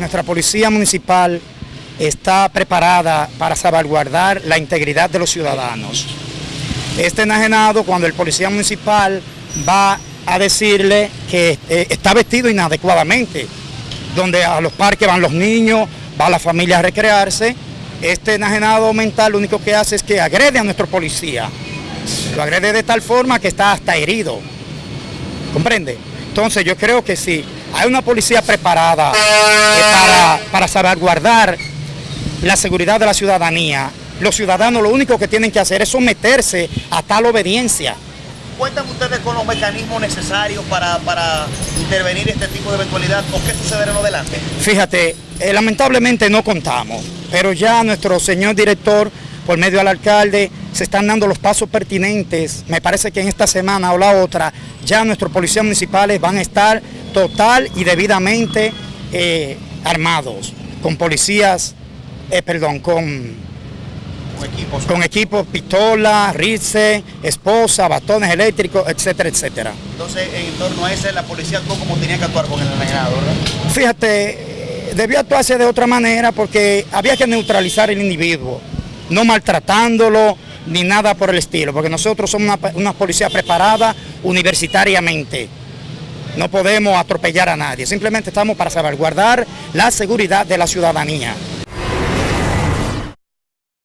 nuestra policía municipal está preparada para salvaguardar la integridad de los ciudadanos. Este enajenado, cuando el policía municipal va a decirle que eh, está vestido inadecuadamente, donde a los parques van los niños, va la familia a recrearse, este enajenado mental lo único que hace es que agrede a nuestro policía. Lo agrede de tal forma que está hasta herido. ¿Comprende? Entonces yo creo que si hay una policía preparada eh, para, para salvaguardar la seguridad de la ciudadanía, los ciudadanos lo único que tienen que hacer es someterse a tal obediencia. ¿Cuentan ustedes con los mecanismos necesarios para, para intervenir este tipo de eventualidad o qué sucederá en adelante? Fíjate, eh, lamentablemente no contamos, pero ya nuestro señor director, por medio del alcalde, se están dando los pasos pertinentes. Me parece que en esta semana o la otra, ya nuestros policías municipales van a estar total y debidamente eh, armados, con policías, eh, perdón, con Con equipos. con equipos, pistolas, rice, esposa, bastones eléctricos, etcétera, etcétera. Entonces, en torno a ese, la policía actuó como tenía que actuar con el enajenado, ¿verdad? Fíjate, eh, debió actuarse de otra manera porque había que neutralizar el individuo, no maltratándolo ni nada por el estilo, porque nosotros somos una, una policía preparada universitariamente. No podemos atropellar a nadie, simplemente estamos para salvaguardar la seguridad de la ciudadanía.